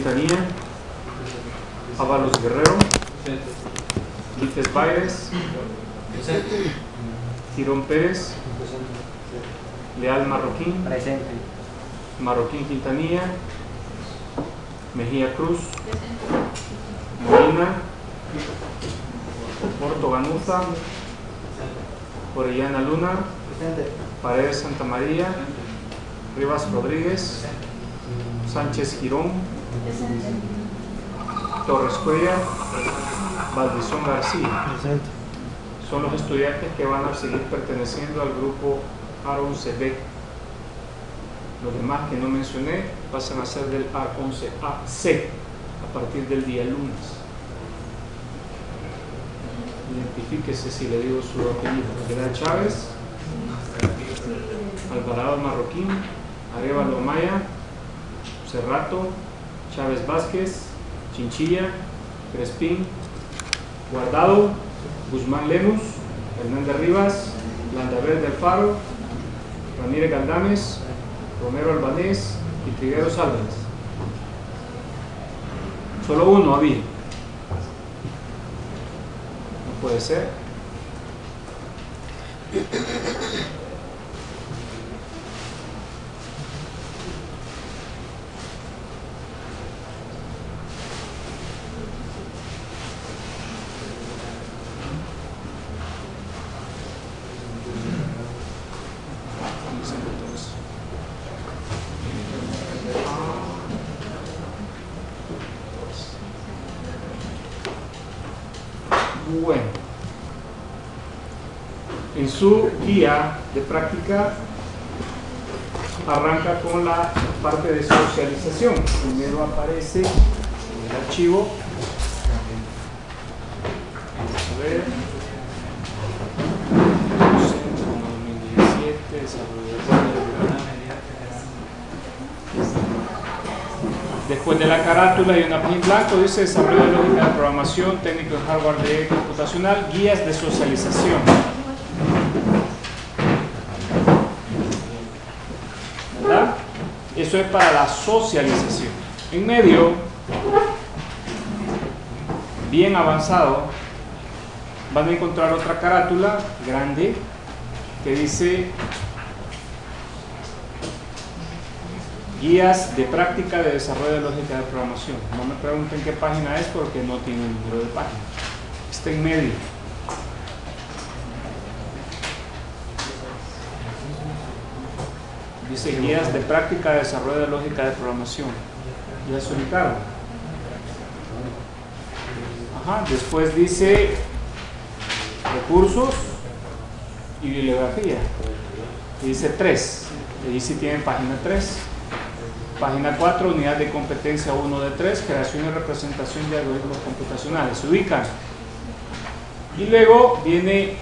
Quintanilla, Ábalos Guerrero, Lites Baires, Tirón Pérez, Leal Marroquín. Marroquín Quintanilla, Mejía Cruz, Molina, Porto Ganuza, Orellana Luna. Paredes Santa María, Rivas Rodríguez, Sánchez Girón, Torres Cuellar, Valdizón García. Presente. Son los estudiantes que van a seguir perteneciendo al grupo Aaron CB. Los demás que no mencioné pasan a ser del A11AC a partir del día lunes. Identifíquese si le digo su apellido. Gerard Chávez, Alvarado Marroquín, Arevalo Maya, Cerrato, Chávez Vázquez, Chinchilla, Crespín, Guardado, Guzmán Lemus, Hernández Rivas, Landaver del Faro, Ramírez Galdames, Romero Albanés y Trigueros Álvarez. Solo uno había. No puede ser. Bueno, en su guía de práctica arranca con la parte de socialización. Primero aparece el archivo. Vamos a ver. 2017, desarrollo de Después de la carátula hay una página blanco, dice desarrollo de lógica de programación, técnico de hardware de computacional, guías de socialización. ¿Verdad? Eso es para la socialización. En medio, bien avanzado, van a encontrar otra carátula grande que dice guías de práctica de desarrollo de lógica de programación. No me pregunten qué página es porque no tiene un número de página. Está en medio. Dice guías de práctica de desarrollo de lógica de programación. Ya se ubicaron. Ajá, después dice recursos y bibliografía. Dice 3. Ahí sí tienen página 3. Página 4, unidad de competencia 1 de 3, creación y representación de algoritmos computacionales. Se ubican. Y luego viene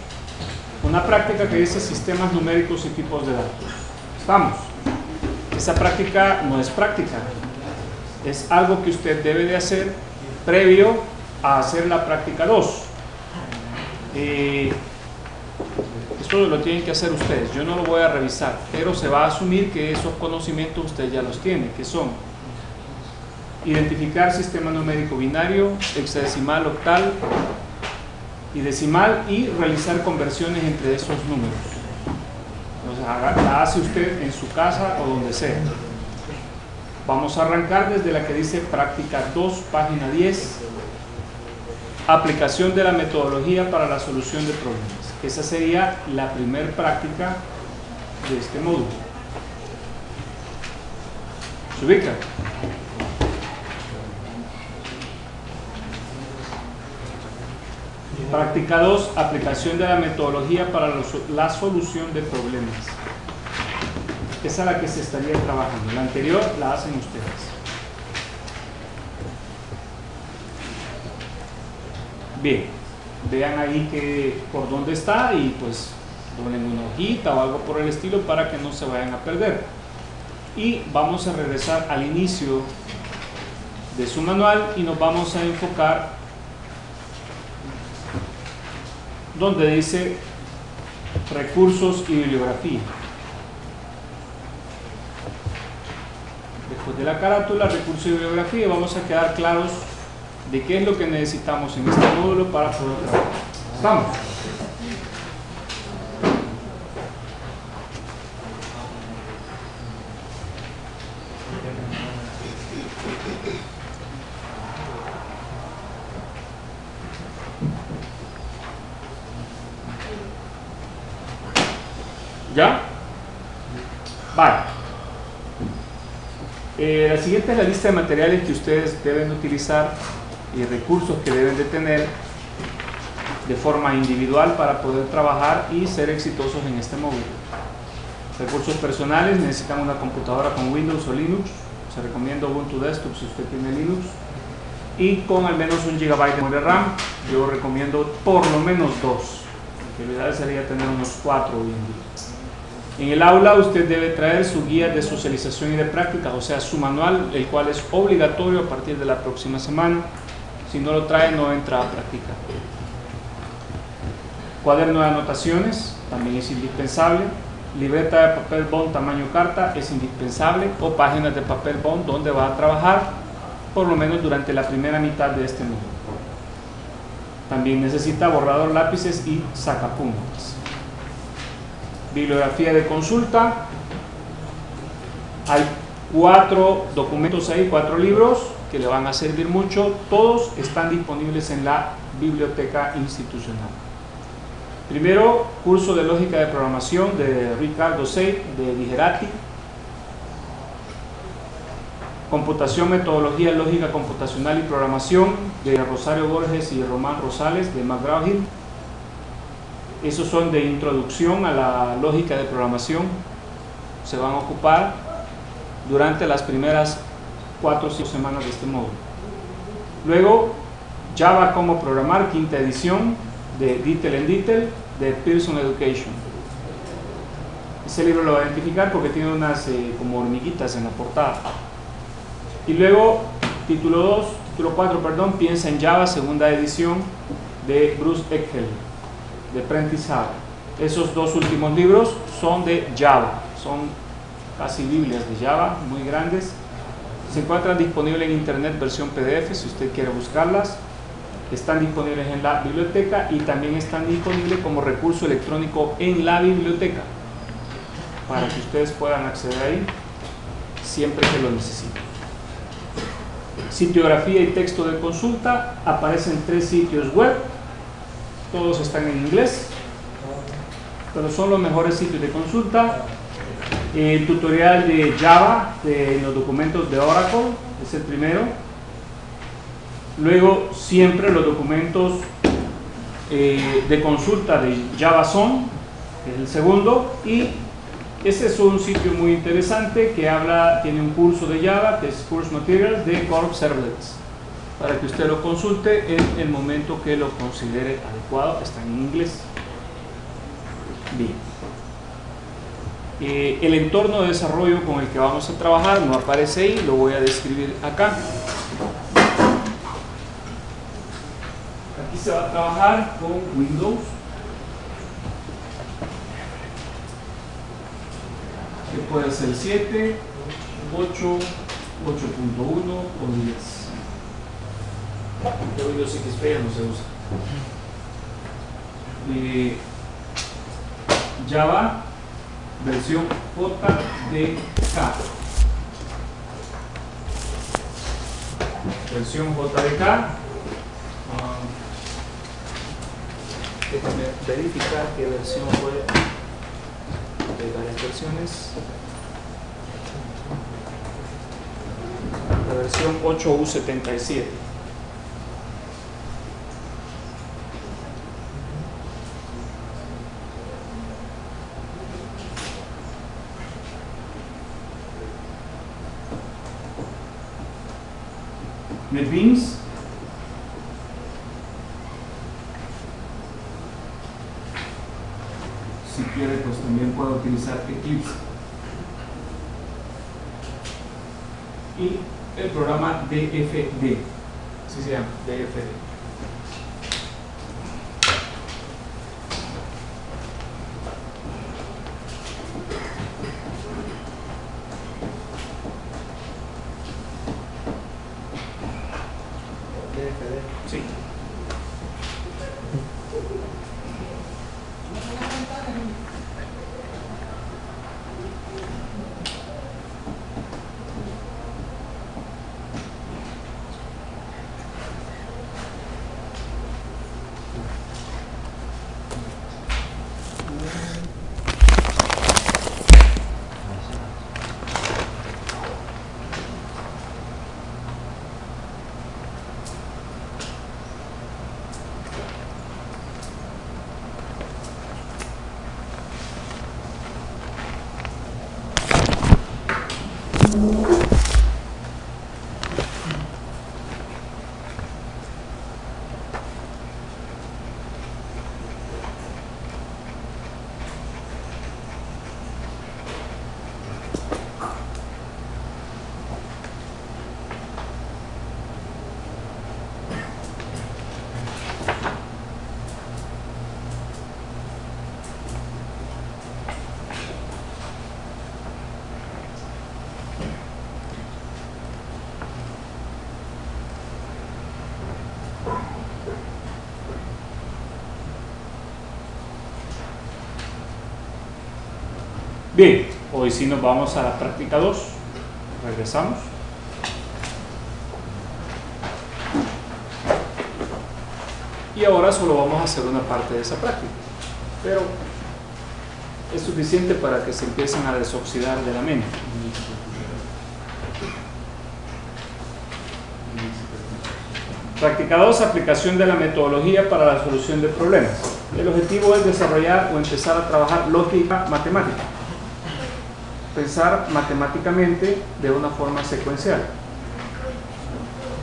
una práctica que dice sistemas numéricos y tipos de datos. Estamos. Esa práctica no es práctica. Es algo que usted debe de hacer previo a hacer la práctica 2. Eh, esto lo tienen que hacer ustedes, yo no lo voy a revisar, pero se va a asumir que esos conocimientos ustedes ya los tienen, que son identificar sistema numérico binario, hexadecimal, octal y decimal y realizar conversiones entre esos números. La hace usted en su casa o donde sea. Vamos a arrancar desde la que dice práctica 2, página 10, aplicación de la metodología para la solución de problemas. Esa sería la primer práctica de este módulo. ¿Se ubica? Práctica 2, aplicación de la metodología para la solución de problemas. Esa es la que se estaría trabajando. La anterior la hacen ustedes. Bien, vean ahí que por dónde está y pues ponen una hojita o algo por el estilo para que no se vayan a perder. Y vamos a regresar al inicio de su manual y nos vamos a enfocar donde dice recursos y bibliografía. Después de la carátula, recursos y bibliografía, vamos a quedar claros de qué es lo que necesitamos en este módulo para poder trabajar. ¿Estamos? ¿Ya? Vale. Eh, la siguiente es la lista de materiales que ustedes deben utilizar y recursos que deben de tener de forma individual para poder trabajar y ser exitosos en este módulo. Recursos personales, necesitan una computadora con Windows o Linux. Se recomienda Ubuntu Desktop si usted tiene Linux. Y con al menos un gigabyte de memoria RAM. Yo recomiendo por lo menos dos. La ideal sería tener unos cuatro hoy en día. En el aula usted debe traer su guía de socialización y de práctica, o sea, su manual, el cual es obligatorio a partir de la próxima semana. Si no lo trae, no entra a practicar. Cuaderno de anotaciones, también es indispensable. Libreta de papel bond tamaño carta es indispensable o páginas de papel bond donde va a trabajar por lo menos durante la primera mitad de este módulo. También necesita borrador lápices y sacapuntas. Bibliografía de consulta. Hay cuatro documentos ahí, cuatro libros que le van a servir mucho. Todos están disponibles en la biblioteca institucional. Primero, curso de lógica de programación de Ricardo Sey de Digerati. Computación, metodología, lógica computacional y programación de Rosario Borges y Román Rosales de McGraw-Hill. Esos son de introducción a la lógica de programación. Se van a ocupar durante las primeras cuatro o cinco semanas de este módulo. Luego, Java como programar, quinta edición, de Detail en Detail de Pearson Education. Ese libro lo va a identificar porque tiene unas eh, como hormiguitas en la portada. Y luego, título 2, título 4, perdón, Piensa en Java, segunda edición de Bruce Eckhelm, de Hall. Esos dos últimos libros son de Java, son casi Biblias de Java, muy grandes. Se encuentran disponibles en internet versión PDF si usted quiere buscarlas están disponibles en la biblioteca y también están disponibles como recurso electrónico en la biblioteca para que ustedes puedan acceder ahí siempre que lo necesiten. Sitiografía y texto de consulta, aparecen tres sitios web, todos están en inglés, pero son los mejores sitios de consulta. El tutorial de Java de los documentos de Oracle es el primero Luego, siempre los documentos eh, de consulta de JavaZone, que es el segundo, y ese es un sitio muy interesante que habla, tiene un curso de Java, que es Course Materials de Corp Servlets, para que usted lo consulte en el momento que lo considere adecuado, está en inglés. Bien. Eh, el entorno de desarrollo con el que vamos a trabajar no aparece ahí, lo voy a describir acá. se va a trabajar con Windows. Que puede ser 7, 8, 8.1 o 10. Windows XP ya no se usa. Eh, Java versión JDK. Versión JDK Déjame verificar qué versión fue de varias versiones. La versión 8U77. NetBeans puedo utilizar Eclipse. Y el programa DFD, así se llama, DFD. Bien, hoy sí nos vamos a la práctica 2. Regresamos. Y ahora solo vamos a hacer una parte de esa práctica. Pero es suficiente para que se empiecen a desoxidar de la mente. Práctica 2, aplicación de la metodología para la solución de problemas. El objetivo es desarrollar o empezar a trabajar lógica matemática. Pensar matemáticamente de una forma secuencial.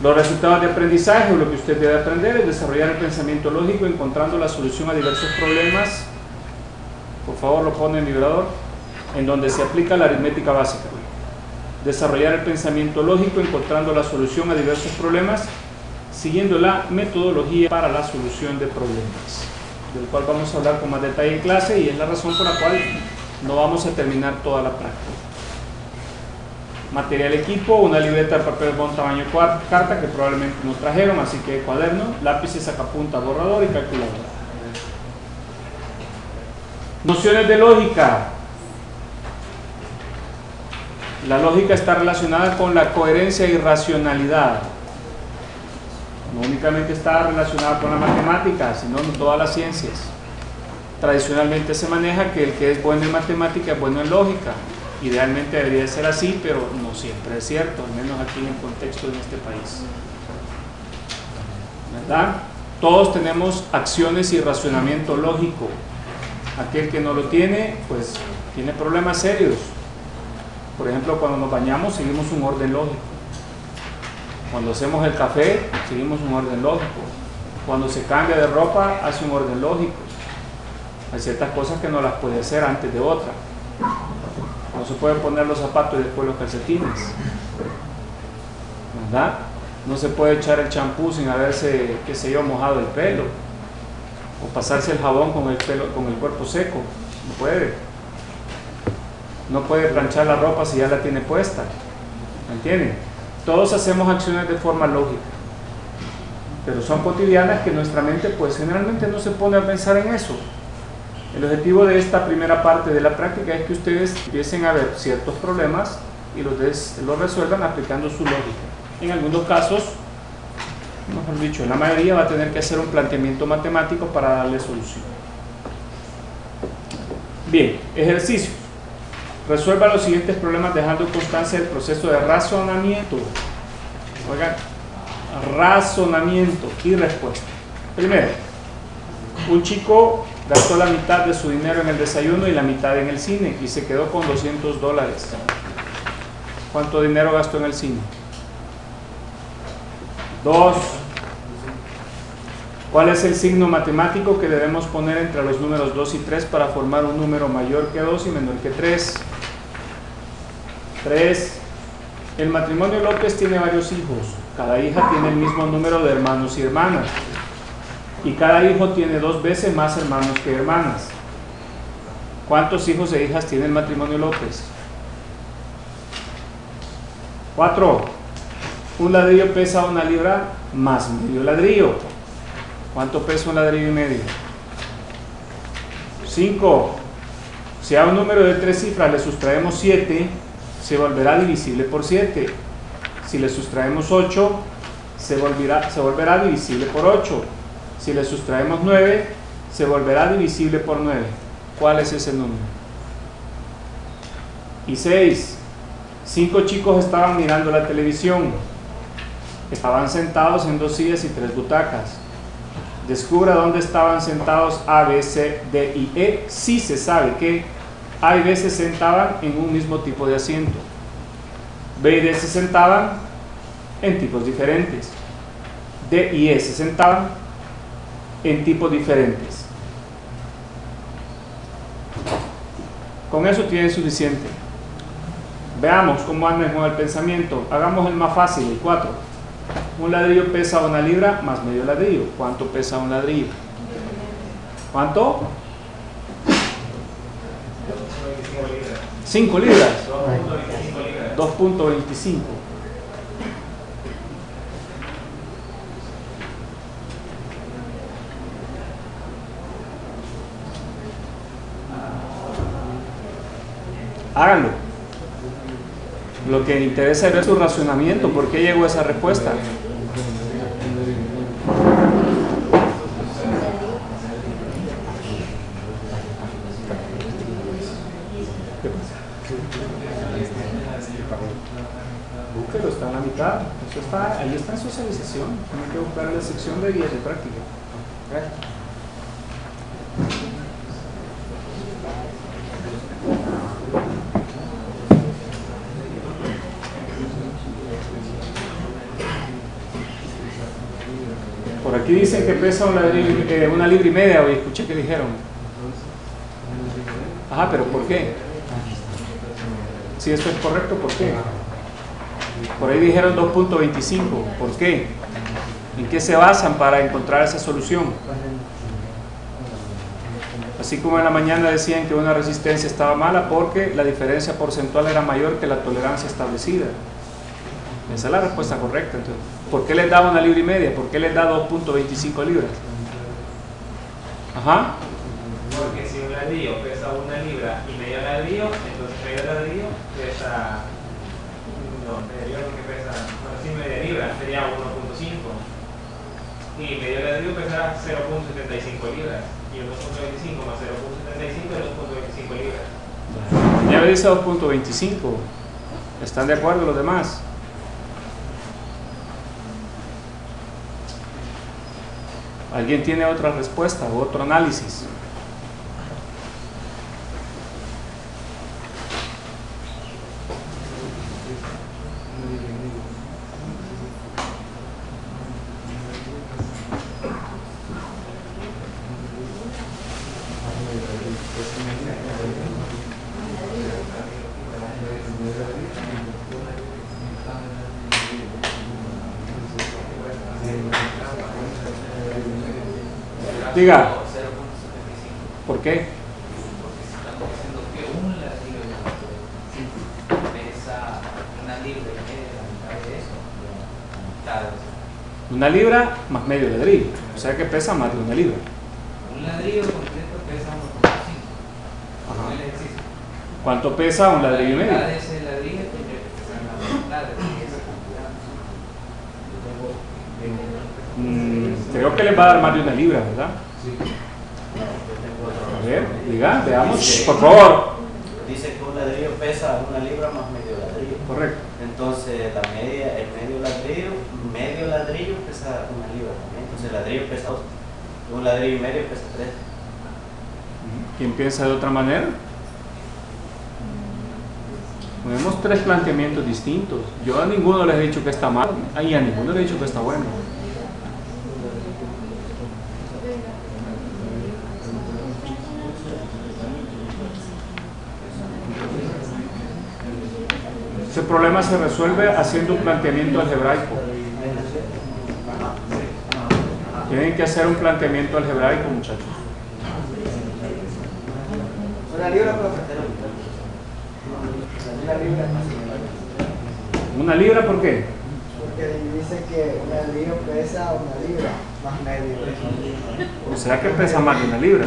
Los resultados de aprendizaje o lo que usted debe aprender es desarrollar el pensamiento lógico encontrando la solución a diversos problemas. Por favor, lo pone en vibrador. En donde se aplica la aritmética básica. Desarrollar el pensamiento lógico encontrando la solución a diversos problemas siguiendo la metodología para la solución de problemas, del cual vamos a hablar con más detalle en clase y es la razón por la cual no vamos a terminar toda la práctica. Material equipo, una libreta de papel bond tamaño carta que probablemente no trajeron, así que cuaderno, lápices, sacapunta, borrador y calculadora. Nociones de lógica. La lógica está relacionada con la coherencia y racionalidad no únicamente está relacionada con la matemática, sino con todas las ciencias. Tradicionalmente se maneja que el que es bueno en matemática es bueno en lógica. Idealmente debería ser así, pero no siempre es cierto, al menos aquí en el contexto de este país. ¿Verdad? Todos tenemos acciones y razonamiento lógico. Aquel que no lo tiene, pues tiene problemas serios. Por ejemplo, cuando nos bañamos seguimos un orden lógico. Cuando hacemos el café, seguimos un orden lógico. Cuando se cambia de ropa, hace un orden lógico. Hay ciertas cosas que no las puede hacer antes de otra. No se pueden poner los zapatos y después los calcetines. ¿Verdad? No se puede echar el champú sin haberse, qué sé yo, mojado el pelo. O pasarse el jabón con el, pelo, con el cuerpo seco. No puede. No puede planchar la ropa si ya la tiene puesta. ¿Me entienden? Todos hacemos acciones de forma lógica, pero son cotidianas que nuestra mente pues generalmente no se pone a pensar en eso. El objetivo de esta primera parte de la práctica es que ustedes empiecen a ver ciertos problemas y los, resuelvan aplicando su lógica. En algunos casos, mejor dicho, la mayoría va a tener que hacer un planteamiento matemático para darle solución. Bien, ejercicio. Resuelva los siguientes problemas dejando constancia del proceso de razonamiento. Razonamiento y respuesta. Primero, un chico gastó la mitad de su dinero en el desayuno y la mitad en el cine y se quedó con 200 dólares. ¿Cuánto dinero gastó en el cine? Dos. ¿Cuál es el signo matemático que debemos poner entre los números 2 y 3 para formar un número mayor que 2 y menor que 3? 3. El matrimonio López tiene varios hijos. Cada hija tiene el mismo número de hermanos y hermanas. Y cada hijo tiene dos veces más hermanos que hermanas. ¿Cuántos hijos e hijas tiene el matrimonio López? 4. Un ladrillo pesa una libra más medio ladrillo. ¿Cuánto pesa un ladrillo y medio? 5. Si a un número de tres cifras le sustraemos 7, se volverá divisible por 7. Si le sustraemos 8, se volverá, se volverá divisible por 8. Si le sustraemos 9, se volverá divisible por 9. ¿Cuál es ese número? Y 6. Cinco chicos estaban mirando la televisión. Estaban sentados en dos sillas y tres butacas. Descubra dónde estaban sentados A, B, C, D y E. Si se sabe que a y B se sentaban en un mismo tipo de asiento. B y D se sentaban en tipos diferentes. D y E se sentaban en tipos diferentes. Con eso tienen suficiente. Veamos cómo anda el pensamiento. Hagamos el más fácil, el 4. Un ladrillo pesa una libra más medio ladrillo. ¿Cuánto pesa un ladrillo? ¿Cuánto? 5 libras. 2.25. Háganlo. Lo que interesa es ver su racionamiento. ¿Por qué llegó a esa respuesta? Búsquelo, está en la mitad. Eso está, ahí está en socialización. Tiene que buscar la sección de guías de práctica. Dicen que pesa una, eh, una libra y media, hoy escuché que dijeron. Ajá, pero ¿por qué? Si esto es correcto, ¿por qué? Por ahí dijeron 2.25, ¿por qué? ¿En qué se basan para encontrar esa solución? Así como en la mañana decían que una resistencia estaba mala porque la diferencia porcentual era mayor que la tolerancia establecida. Esa es la respuesta correcta. Entonces, ¿Por qué les da una libra y media? ¿Por qué les da 2.25 libras? Ajá. Porque si un ladrillo pesa una libra y medio ladrillo, entonces medio ladrillo pesa. No, medio que pesa. Bueno, sí, media libra sería 1.5. Y medio ladrillo pesa 0.75 libras. Y 1.25 más 0.75 es 2.25 libras. Ya me dice 2.25. ¿Están de acuerdo los demás? ¿Alguien tiene otra respuesta o otro análisis? Diga. ¿Por qué? Porque se están diciendo que un ladrillo pesa una libra y media, la mitad de eso, la mitad de eso. Una libra más medio ladrillo. O sea que pesa más de una libra. Un ladrillo completo pesa 1.5. Ajá. el ejercicio. ¿Cuánto pesa un ladrillo y medio? de ese ladrillo tendría que pesar la mitad de esa cantidad. Mm, creo que les va a dar más de una libra, ¿verdad? A ver, diga, veamos, por favor. Dice que un ladrillo pesa una libra más medio ladrillo. Correcto. Entonces la media, el medio ladrillo, medio ladrillo pesa una libra también. Entonces el ladrillo pesa dos. Un ladrillo y medio pesa tres. ¿Quién piensa de otra manera? Tenemos tres planteamientos distintos. Yo a ninguno les he dicho que está mal, y a ninguno les he dicho que está bueno. Ese problema se resuelve haciendo un planteamiento algebraico. Tienen que hacer un planteamiento algebraico, muchachos. Una libra. Una libra. ¿Una libra por qué? Porque dice que un ladrillo pesa una libra más medio. O sea que pesa más de una libra.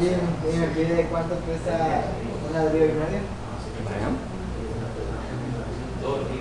Y, y me pide cuánto pesa un ladrillo y medio. Dos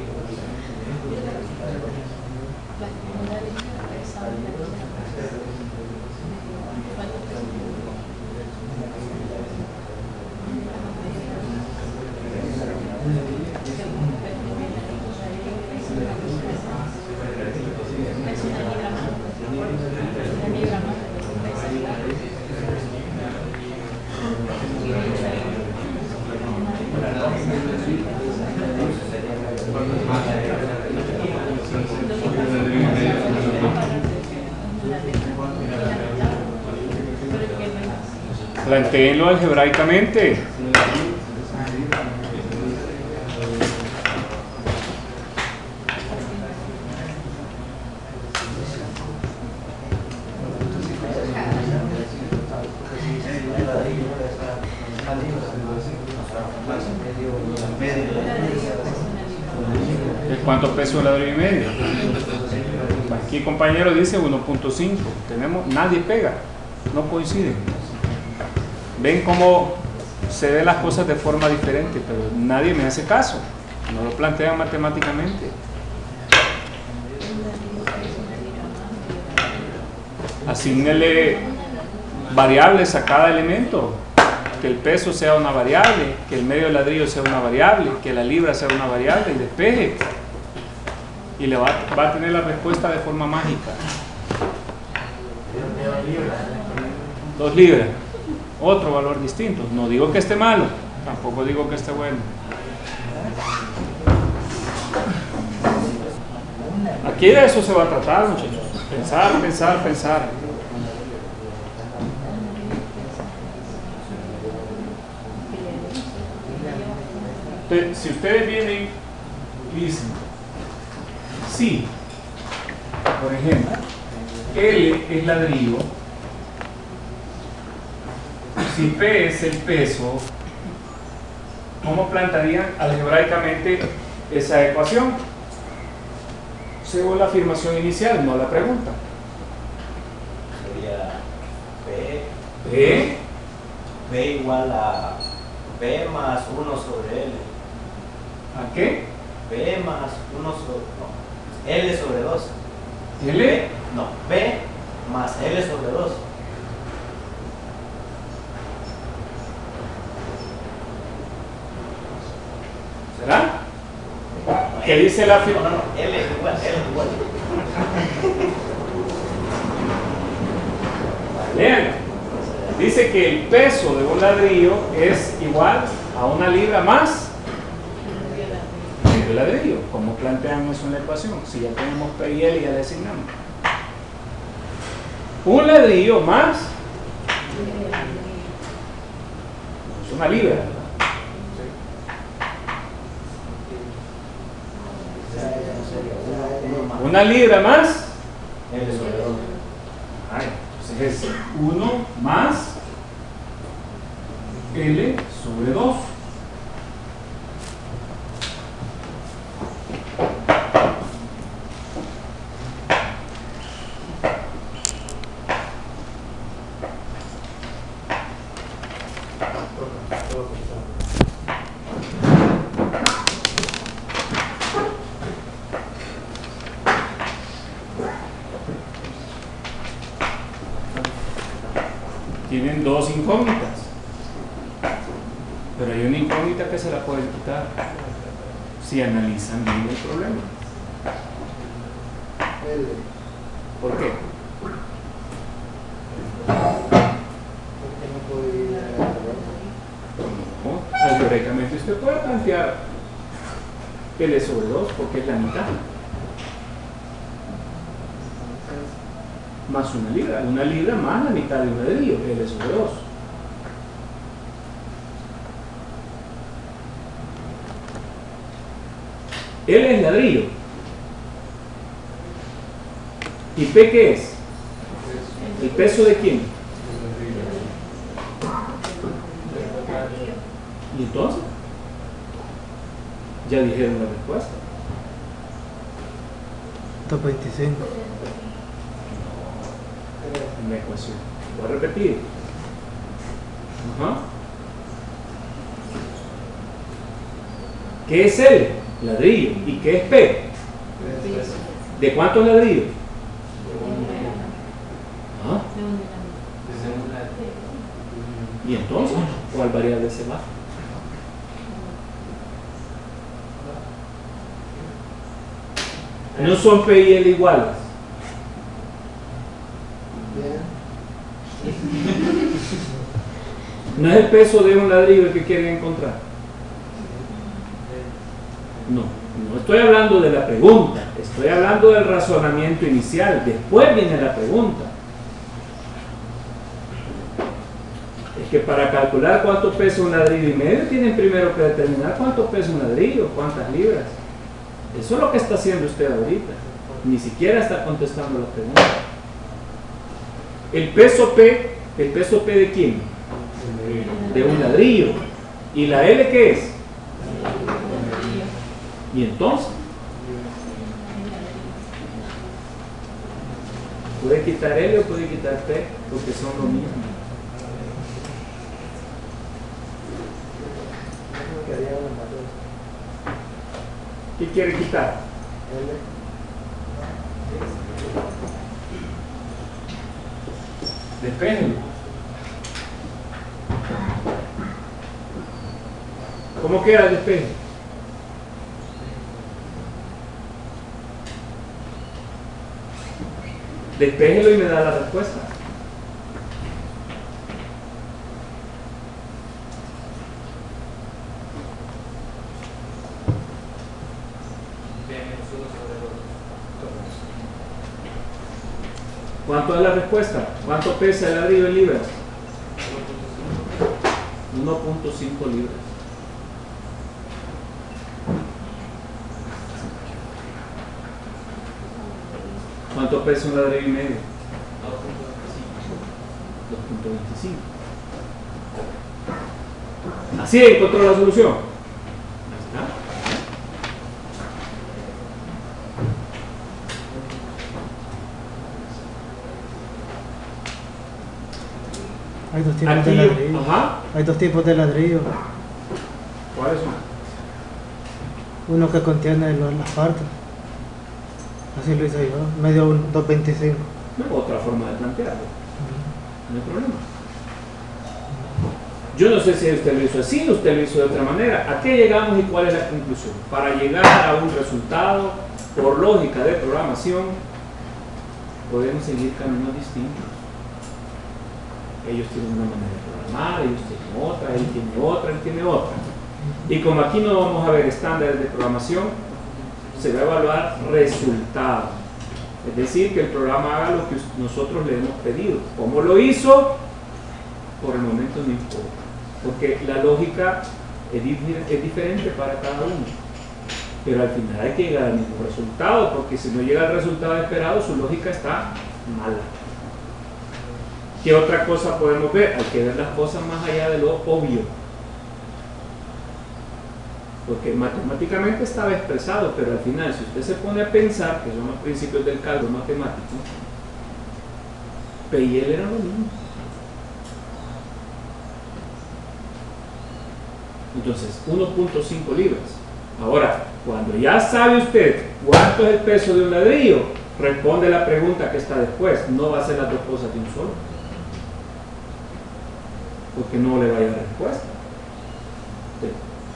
Planteenlo algebraicamente. ¿De ¿Cuánto pesa un ladrillo y medio? Aquí compañero dice 1.5. Tenemos, nadie pega, no coinciden. Ven cómo se ve las cosas de forma diferente, pero nadie me hace caso. No lo plantean matemáticamente. Asignele variables a cada elemento. Que el peso sea una variable, que el medio ladrillo sea una variable, que la libra sea una variable y despeje. Y le va, va a tener la respuesta de forma mágica. Dos libras. Otro valor distinto. No digo que esté malo, tampoco digo que esté bueno. Aquí de eso se va a tratar, muchachos. Pensar, pensar, pensar. Si ustedes vienen y dicen, sí, por ejemplo, L es ladrillo, si P es el peso, ¿cómo plantearían algebraicamente esa ecuación? Según la afirmación inicial, no la pregunta. Sería P, P, P igual a P más 1 sobre L. ¿a qué? P más 1 sobre. No, L sobre 2. L, No, P más L sobre 2. ¿Qué dice la No, no, afirmación? no, L es igual, L igual. Lean. Dice que el peso de un ladrillo es igual a una libra más medio ladrillo. ¿Cómo plantean eso en la ecuación? Si ya tenemos P y L, ya le asignamos. Un ladrillo más es una libra, ¿verdad? Una libra más L sobre 2. Ay, entonces es 1 más L sobre 2. Tienen dos incógnitas. Pero hay una incógnita que se la pueden quitar si analizan bien el problema. ¿Por qué? Porque no No, algebraicamente usted puede plantear L sobre 2 porque es la mitad. Una libra. Una libra más la mitad de un ladrillo, L sobre 2. L es ladrillo. ¿Y P qué es? ¿El peso de quién? ¿Y entonces? Ya dijeron la respuesta. Top 25. en la ecuación. Voy a repetir. Ajá. ¿Qué es L? Ladrillo. ¿Y qué es P? ¿De cuántos ladrillos? ¿Ah? ¿Y entonces? ¿Cuál variable se va? No son P y L iguales. No es el peso de un ladrillo el que quieren encontrar. No, no estoy hablando de la pregunta, estoy hablando del razonamiento inicial. Después viene la pregunta. Es que para calcular cuánto pesa un ladrillo y medio, tienen primero que determinar cuánto pesa un ladrillo, cuántas libras. Eso es lo que está haciendo usted ahorita. Ni siquiera está contestando la pregunta. El peso P, ¿el peso P de quién? De un ladrillo. ¿Y la L qué es? ¿Y entonces? Puede quitar L o puede quitar P, porque son lo mismo. ¿Qué quiere quitar? Depende. ¿Cómo queda el? Despéjelo y me da la respuesta. ¿Cuánto es la respuesta? ¿Cuánto pesa el ladrillo en libras? 1.5 libras. ¿Cuánto pesa un ladrillo y medio? 2.25. Así encontró la solución. Ahí está. Hay dos tipos Aquí, de ladrillo. ajá. Hay dos tipos de ladrillo. ¿Cuáles son? Uno que contiene los- las partes. Así lo hice yo. Medio un 225. No, otra forma de plantearlo. No hay problema. Yo no sé si usted lo hizo así, usted lo hizo de otra manera. ¿A qué llegamos y cuál es la conclusión? Para llegar a un resultado, por lógica de programación, podemos seguir caminos distintos. Ellos tienen una manera de programar, ellos tienen otra, él tiene otra, él tiene otra. Y como aquí no vamos a ver estándares de programación, se va a evaluar resultado. Es decir, que el programa haga lo que nosotros le hemos pedido. ¿Cómo lo hizo? Por el momento no importa. Porque la lógica es, dif- es diferente para cada uno. Pero al final hay que llegar al mismo resultado, porque si no llega al resultado esperado, su lógica está mala. ¿Qué otra cosa podemos ver? Hay que ver las cosas más allá de lo obvio. Porque matemáticamente estaba expresado, pero al final, si usted se pone a pensar, que son los principios del cálculo matemático, P y L eran lo mismo. Entonces, 1.5 libras. Ahora, cuando ya sabe usted cuánto es el peso de un ladrillo, responde la pregunta que está después. No va a ser las dos cosas de un solo. Porque no le va a dar respuesta.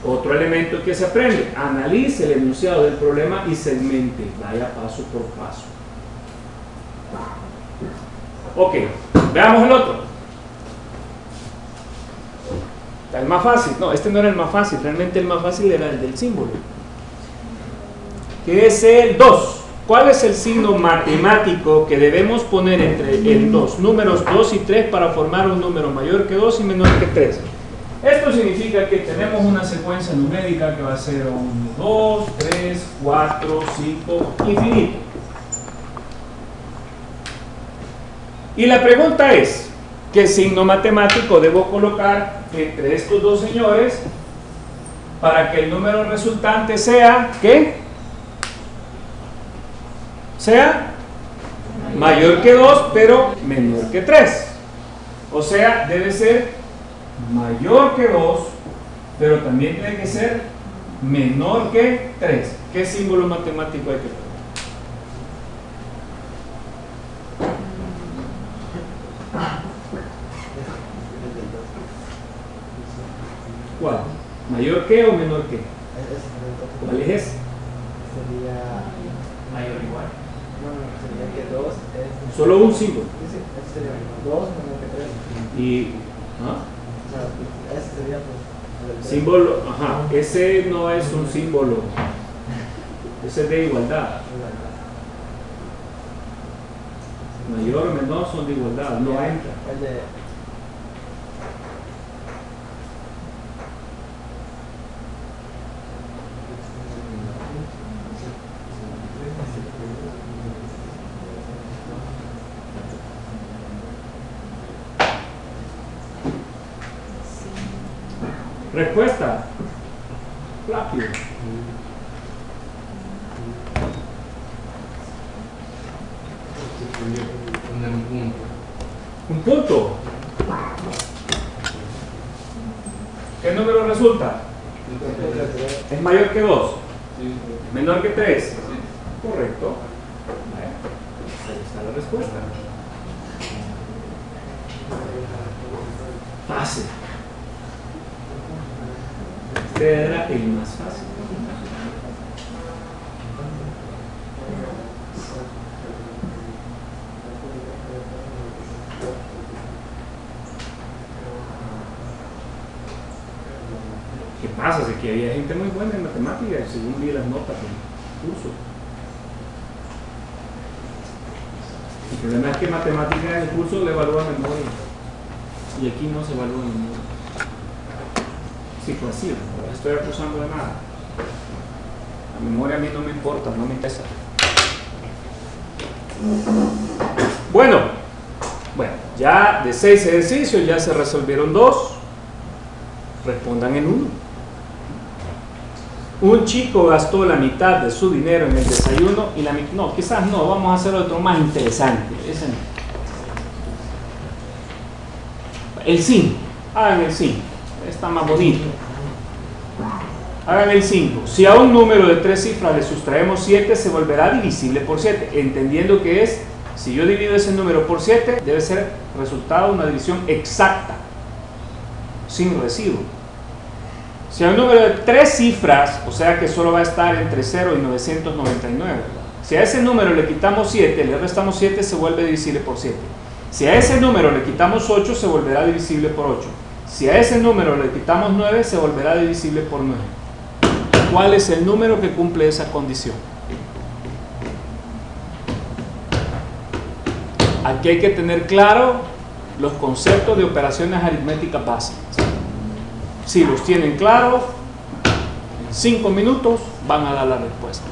Otro elemento que se aprende, analice el enunciado del problema y segmente, vaya paso por paso. Ok, veamos el otro. El más fácil, no, este no era el más fácil, realmente el más fácil era el del símbolo. Que es el 2. ¿Cuál es el signo matemático que debemos poner entre el 2, números 2 y 3 para formar un número mayor que 2 y menor que 3? Esto significa que tenemos una secuencia numérica que va a ser 1, 2, 3, 4, 5, infinito. Y la pregunta es, ¿qué signo matemático debo colocar entre estos dos señores para que el número resultante sea, ¿qué? Sea mayor que 2, pero menor que 3. O sea, debe ser mayor que 2, pero también tiene que ser menor que 3. ¿Qué símbolo matemático hay que poner? ¿Cuál? ¿Mayor que o menor que? ¿Cuál es ese? Sería. Mayor o igual. No, no, sería que 2 es. Solo un símbolo. Ese, ese sería 2 menor que 3. Y, ¿ah? Sea, ese sería pues. Símbolo, ajá, ese no es un símbolo, ese es de igualdad. Mayor o menor son de igualdad, no entra. El de. Respuesta. Rápido. Un punto. Un punto. ¿Qué número resulta? Es mayor que 2. Sí. Menor que 3. Correcto. Ahí está la respuesta. Fácil. Era el más fácil. ¿Qué pasa? Es que había gente muy buena en matemáticas, según vi las notas del curso. El problema es que matemáticas en el curso le evalúa memoria. Y aquí no se evalúa memoria. Fue así, no estoy acusando de nada. La memoria a mí no me importa, no me interesa. Bueno, bueno, ya de seis ejercicios ya se resolvieron dos. Respondan en uno. Un chico gastó la mitad de su dinero en el desayuno y la mitad... No, quizás no, vamos a hacer otro más interesante. Ese no. El 5. Hagan el 5. Está más bonito. Hagan el 5. Si a un número de tres cifras le sustraemos 7, se volverá divisible por 7. Entendiendo que es, si yo divido ese número por 7, debe ser resultado una división exacta, sin residuo. Si a un número de tres cifras, o sea que solo va a estar entre 0 y 999, si a ese número le quitamos 7, le restamos 7, se vuelve divisible por 7. Si a ese número le quitamos 8, se volverá divisible por 8. Si a ese número le quitamos 9, se volverá divisible por 9. ¿Cuál es el número que cumple esa condición? Aquí hay que tener claro los conceptos de operaciones aritméticas básicas. Si los tienen claros, en 5 minutos van a dar la respuesta.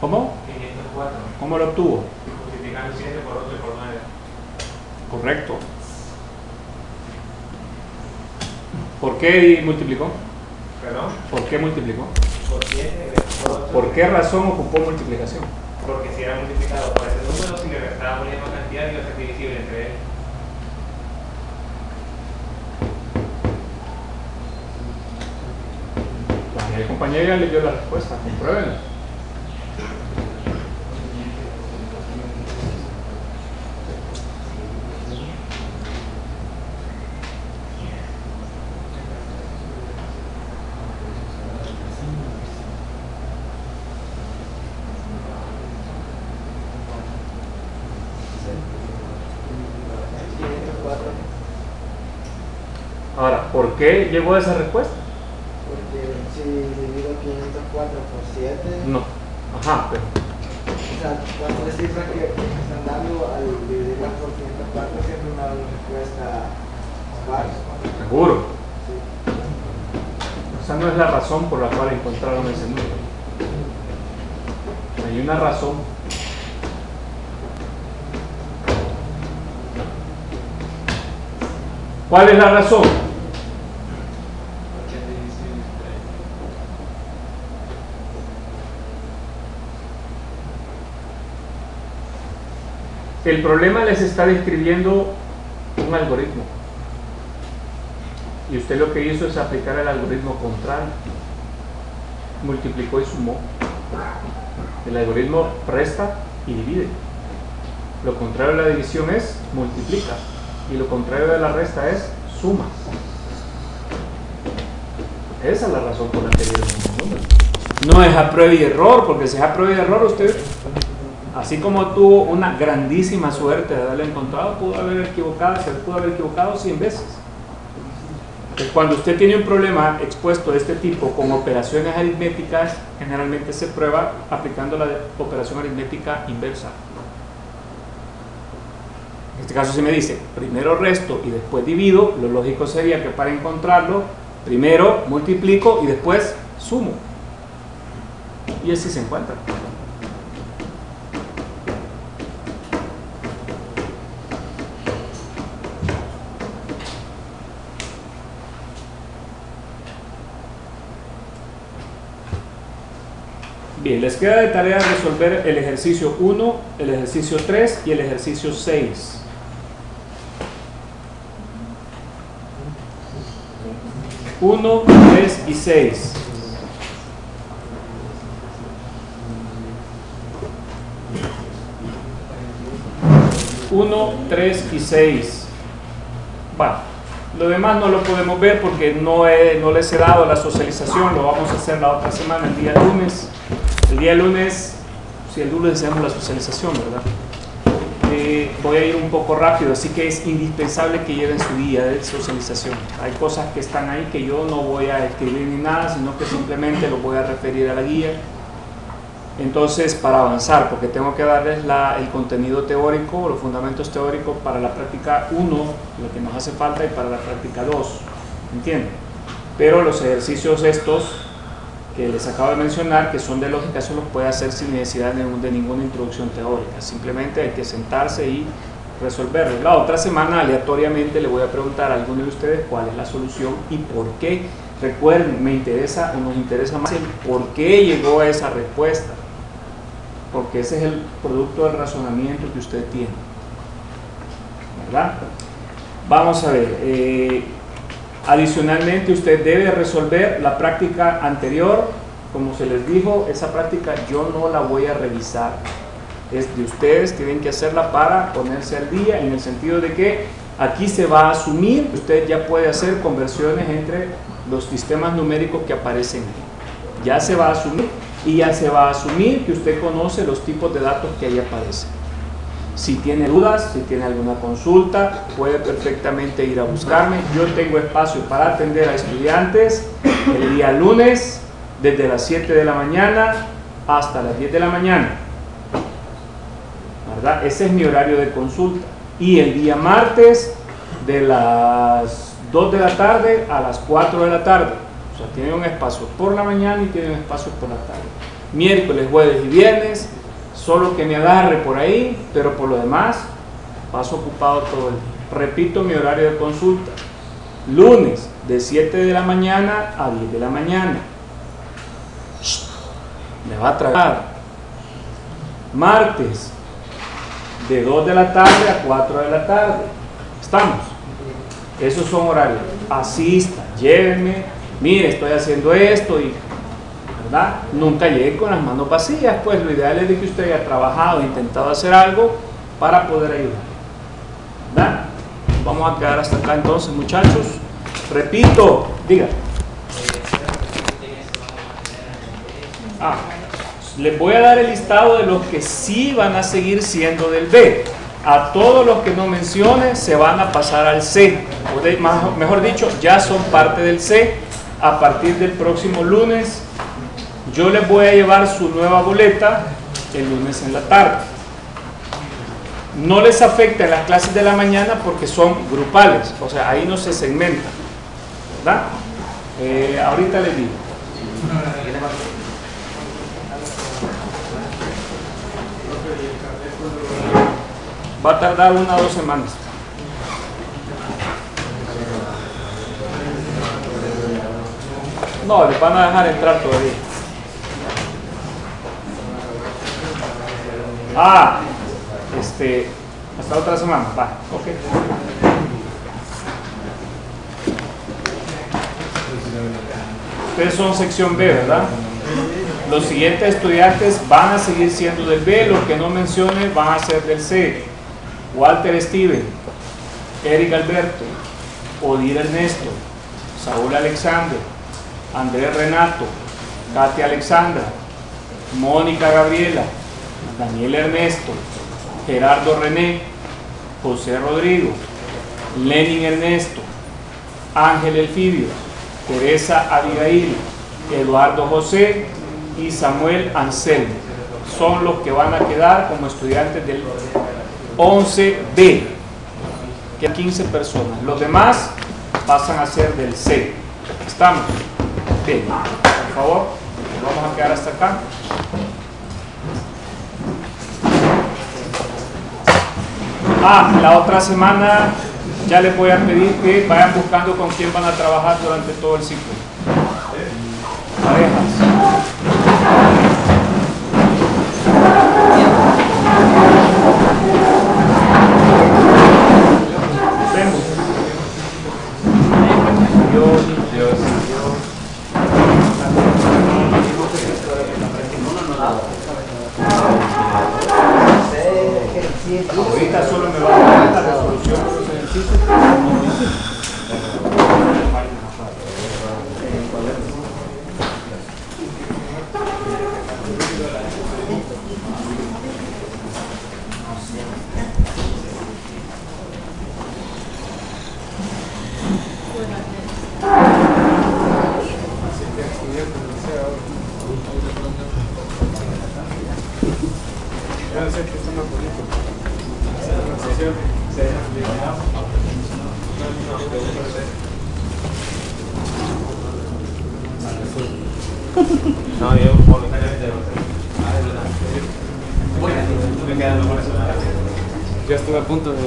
¿Cómo? 504. ¿Cómo lo obtuvo? Multiplicando 7 por 8 por 9. Correcto. ¿Por qué multiplicó? ¿Perdón? ¿Por qué multiplicó? Por 7 por 8. ¿Por qué razón ocupó multiplicación? Porque si era multiplicado por ese número, si le restábamos la misma cantidad, iba a ser divisible entre él. compañía. El compañero ya le dio la respuesta, compruébenla. Ahora, ¿por qué llegó esa respuesta? 504 por 7, No. Ajá, pero o sea, las tres cifras que están dando al dividirlas por 504 siempre una respuesta par. seguro. Sí. Esa no es la razón por la cual encontraron ese número. Hay una razón. ¿Cuál es la razón? El problema les está describiendo un algoritmo. Y usted lo que hizo es aplicar el algoritmo contrario. Multiplicó y sumó. El algoritmo resta y divide. Lo contrario de la división es multiplica. Y lo contrario de la resta es suma. Esa es la razón por la que dieron esos números. No es a prueba y error, porque si es a prueba y error, usted, así como tuvo una grandísima suerte de haberlo encontrado, pudo haber equivocado, se pudo haber equivocado 100 veces. Cuando usted tiene un problema expuesto de este tipo con operaciones aritméticas, generalmente se prueba aplicando la operación aritmética inversa. En este caso, si me dice primero resto y después divido, lo lógico sería que para encontrarlo, primero multiplico y después sumo. Y así se encuentra. Bien, les queda de tarea resolver el ejercicio 1, el ejercicio 3 y el ejercicio 6. Uno, tres y seis. Uno, tres y seis. Bueno, lo demás no lo podemos ver porque no, he- no les he dado la socialización, lo vamos a hacer la otra semana, el día lunes. El día lunes, si el lunes hacemos la socialización, ¿verdad? Eh, voy a ir un poco rápido, así que es indispensable que lleven su guía de socialización. Hay cosas que están ahí que yo no voy a escribir ni nada, sino que simplemente los voy a referir a la guía. Entonces, para avanzar, porque tengo que darles la- el contenido teórico, los fundamentos teóricos para la práctica 1, lo que nos hace falta, y para la práctica 2. ¿Entienden? Pero los ejercicios estos que les acabo de mencionar, que son de lógica, eso los puede hacer sin necesidad de, de ninguna introducción teórica. Simplemente hay que sentarse y resolverlo. La otra semana, aleatoriamente, le voy a preguntar a alguno de ustedes cuál es la solución y por qué. Recuerden, me interesa o nos interesa más el por qué llegó a esa respuesta. Porque ese es el producto del razonamiento que usted tiene. ¿Verdad? Vamos a ver. eh, Adicionalmente, usted debe resolver la práctica anterior. Como se les dijo, esa práctica yo no la voy a revisar. Es de ustedes, tienen que hacerla para ponerse al día, en el sentido de que aquí se va a asumir que usted ya puede hacer conversiones entre los sistemas numéricos que aparecen. Ya se va a asumir y ya se va a asumir que usted conoce los tipos de datos que ahí aparecen. Si tiene dudas, si tiene alguna consulta, puede perfectamente ir a buscarme. Yo tengo espacio para atender a estudiantes el día lunes desde las 7 de la mañana hasta las 10 de la mañana. ¿Verdad? Ese es mi horario de consulta. Y el día martes de las 2 de la tarde a las 4 de la tarde. O sea, tiene un espacio por la mañana y tiene un espacio por la tarde. Miércoles, jueves y viernes solo que me agarre por ahí, pero por lo demás paso ocupado todo el día. Repito mi horario de consulta. Lunes de 7 de la mañana a 10 de la mañana. Me va a tragar. Martes de 2 de la tarde a 4 de la tarde. ¿Estamos? Esos son horarios. Asista, llévenme. Mire, estoy haciendo esto y Nunca llegue con las manos vacías, pues lo ideal es de que usted haya trabajado, intentado hacer algo para poder ayudar. ¿verdad? Vamos a quedar hasta acá entonces, muchachos. Repito, diga. Ah, les voy a dar el listado de los que sí van a seguir siendo del B. A todos los que no mencione se van a pasar al C. O mejor dicho, ya son parte del C. A partir del próximo lunes, yo les voy a llevar su nueva boleta el lunes en la tarde. No les afecta en las clases de la mañana porque son grupales, o sea, ahí no se segmenta. ¿Verdad? Eh, ahorita les digo. Va a tardar una o dos semanas. No, les van a dejar entrar todavía. Ah, este, hasta otra semana, va, ok. Ustedes son sección B, ¿verdad? Los siguientes estudiantes van a seguir siendo del B, los que no mencione van a ser del C. Walter Steven, Eric Alberto, Odir Ernesto, Saúl Alexander, Andrés Renato, Katia Alexandra, Mónica Gabriela, Daniel Ernesto, Gerardo René, José Rodrigo, Lenin Ernesto, Ángel Elfidio, Teresa Abigail, Eduardo José y Samuel Anselmo. Son los que van a quedar como estudiantes del 11B, que hay 15 personas. Los demás pasan a ser del C. ¿Estamos? Bien, por favor, vamos a quedar hasta acá. Ah, la otra semana ya les voy a pedir que vayan buscando con quién van a trabajar durante todo el ciclo. Parejas.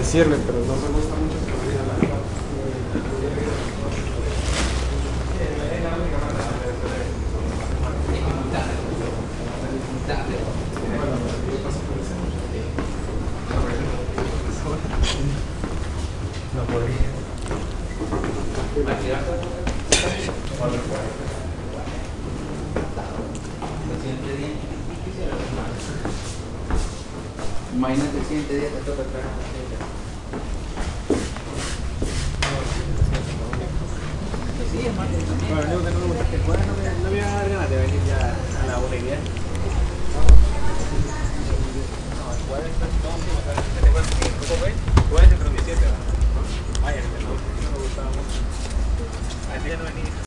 сервер